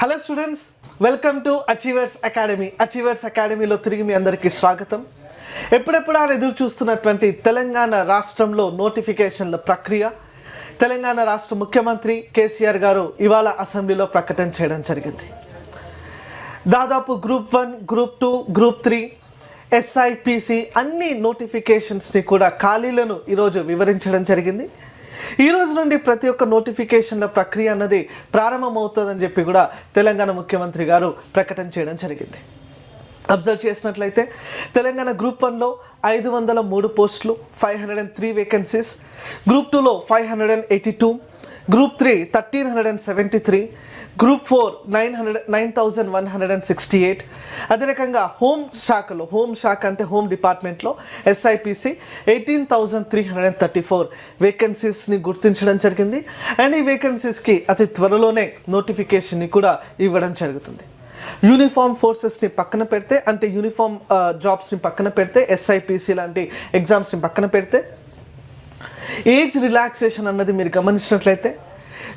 Hello students welcome to Achievers Academy Achievers అకాడమీలో తిరిగి మీ అందరికీ స్వాగతం. ఎప్పుడెప్పుడు ఆయన ఎదురు చూస్తున్నటువంటి తెలంగాణ రాష్ట్రంలో నోటిఫికేషన్ల ప్రక్రియ తెలంగాణ రాష్ట్ర ముఖ్యమంత్రి కేసీఆర్ గారు ఇవాళ అసెంబ్లీలో ప్రకటన చేయడం జరిగింది. దాదాపు group one group two group three SIPC అన్ని నోటిఫికేషన్స్ని కూడా ఖాళీలను ఈరోజు వివరించడం జరిగింది. ఈ రోజు నుండి ప్రతి ఒక్క నోటిఫికేషన్ల ప్రక్రియ అన్నది ప్రారంభమవుతుందని చెప్పి కూడా తెలంగాణ ముఖ్యమంత్రి గారు ప్రకటన చేయడం జరిగింది. అబ్జర్వ్ చేసినట్లయితే తెలంగాణ గ్రూప్ వన్లో ఐదు వందల మూడు పోస్టులు five hundred and three vacancies group టూలో five hundred and eighty two group three thirteen hundred and seventy three group four nine hundred nine thousand one hundred and sixty eight అదే రకంగా home శాఖలో home శాఖ అంటే home డిపార్ట్మెంట్లో SIPC eighteen thousand three hundred and thirty four వేకెన్సీస్ని గుర్తించడం జరిగింది. And ఈ వేకెన్సీస్కి అతి త్వరలోనే నోటిఫికేషన్ని కూడా ఇవ్వడం జరుగుతుంది. యూనిఫామ్ ఫోర్సెస్ని పక్కన పెడితే అంటే యూనిఫామ్ జాబ్స్ని పక్కన పెడితే ఎస్ఐపిసి లాంటి ఎగ్జామ్స్ని పక్కన పెడితే ఏజ్ రిలాక్సేషన్ అన్నది మీరు గమనించినట్లయితే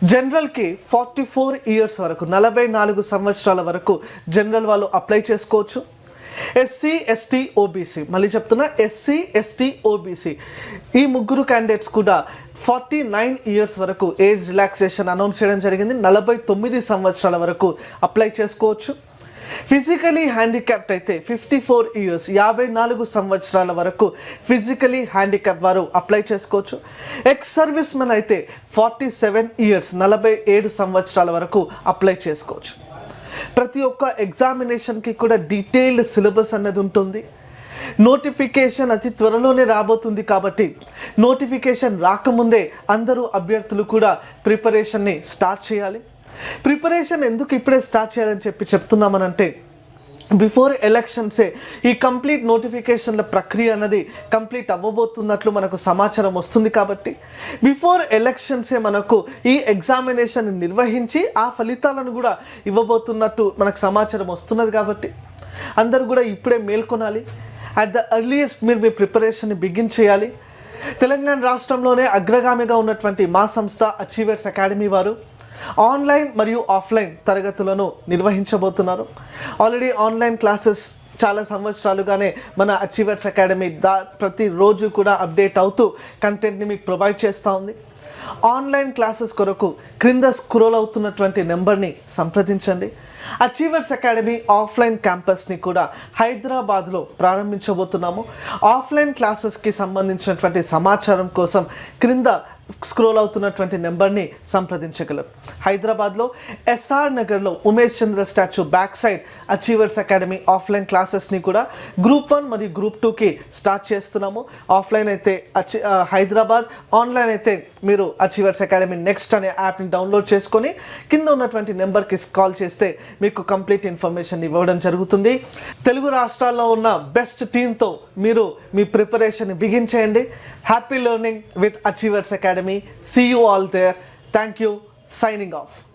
జనరల్కి ఫార్టీ ఫోర్ ఇయర్స్ వరకు నలభై నాలుగు సంవత్సరాల వరకు జనరల్ వాళ్ళు అప్లై చేసుకోవచ్చు. ఎస్సీ ఎస్టీ ఓబీసీ మళ్ళీ చెప్తున్నా ఎస్సీ ఎస్టీ ఓబీసీ. ఈ ముగ్గురు క్యాండిడేట్స్ కూడా ఫార్టీ నైన్ ఇయర్స్ వరకు ఏజ్ రిలాక్సేషన్ అనౌన్స్ చేయడం జరిగింది. నలభై తొమ్మిది సంవత్సరాల వరకు అప్లై చేసుకోవచ్చు. ఫిజికలీ హ్యాండిక్యాప్ట్ అయితే ఫిఫ్టీ ఫోర్ ఇయర్స్ యాభై నాలుగు సంవత్సరాల వరకు ఫిజికలీ హ్యాండిక్యాప్ వారు అప్లై చేసుకోవచ్చు. ఎక్స్ సర్వీస్ మెన్ అయితే ఫార్టీ సెవెన్ ఇయర్స్ నలభై ఏడు సంవత్సరాల వరకు అప్లై చేసుకోవచ్చు. ప్రతి ఒక్క ఎగ్జామినేషన్కి కూడా డీటెయిల్డ్ సిలబస్ అనేది ఉంటుంది. నోటిఫికేషన్ అతి త్వరలోనే రాబోతుంది కాబట్టి నోటిఫికేషన్ రాకముందే అందరూ అభ్యర్థులు కూడా ప్రిపరేషన్ని స్టార్ట్ చేయాలి. ప్రిపరేషన్ ఎందుకు ఇప్పుడే స్టార్ట్ చేయాలని చెప్పి చెప్తున్నామనంటే బిఫోర్ ఎలక్షన్సే ఈ కంప్లీట్ నోటిఫికేషన్ల ప్రక్రియ అన్నది కంప్లీట్ అవ్వబోతున్నట్లు మనకు సమాచారం వస్తుంది కాబట్టి బిఫోర్ ఎలక్షన్సే మనకు ఈ ఎగ్జామినేషన్ నిర్వహించి ఆ ఫలితాలను కూడా ఇవ్వబోతున్నట్టు మనకు సమాచారం వస్తున్నది కాబట్టి అందరూ కూడా ఇప్పుడే మేల్కొనాలి. అట్ ద ఎర్లియస్ట్ మీరు మీ ప్రిపరేషన్ని బిగిన్ చేయాలి. తెలంగాణ రాష్ట్రంలోనే అగ్రగామిగా ఉన్నటువంటి మా సంస్థ అచీవర్స్ అకాడమీ వారు ఆన్లైన్ మరియు ఆఫ్లైన్ తరగతులను నిర్వహించబోతున్నారు. ఆల్రెడీ ఆన్లైన్ క్లాసెస్ చాలా సంవత్సరాలుగానే మన అచీవర్స్ అకాడమీ దా ప్రతిరోజు కూడా అప్డేట్ అవుతూ కంటెంట్ని మీకు ప్రొవైడ్ చేస్తూ ఉంది. ఆన్లైన్ క్లాసెస్ కొరకు క్రింద స్క్రోల్ అవుతున్నటువంటి నెంబర్ని సంప్రదించండి. అచీవర్స్ అకాడమీ ఆఫ్లైన్ క్యాంపస్ని కూడా హైదరాబాద్లో ప్రారంభించబోతున్నాము. ఆఫ్లైన్ క్లాసెస్కి సంబంధించినటువంటి సమాచారం కోసం క్రింద స్క్రోల్ అవుతున్నటువంటి నెంబర్ని సంప్రదించగలరు హైదరాబాద్లో ఎస్ఆర్ నగర్లో Umesh Chandra statue back side Achievers Academy offline క్లాసెస్ని కూడా గ్రూప్ వన్ మరియు గ్రూప్ టూకి స్టార్ట్ చేస్తున్నాము. ఆఫ్లైన్ అయితే అచి హైదరాబాద్ ఆన్లైన్ అయితే మీరు అచీవర్స్ అకాడమీ నెక్స్ట్ అనే యాప్ని డౌన్లోడ్ చేసుకొని కింద ఉన్నటువంటి నెంబర్కి కాల్ చేస్తే మీకు కంప్లీట్ ఇన్ఫర్మేషన్ ఇవ్వడం జరుగుతుంది. తెలుగు రాష్ట్రాల్లో ఉన్న బెస్ట్ టీంతో మీరు మీ ప్రిపరేషన్ బిగిన్ చేయండి. Happy learning with Achievers Academy. Academy. See you all there. Thank you. Signing off.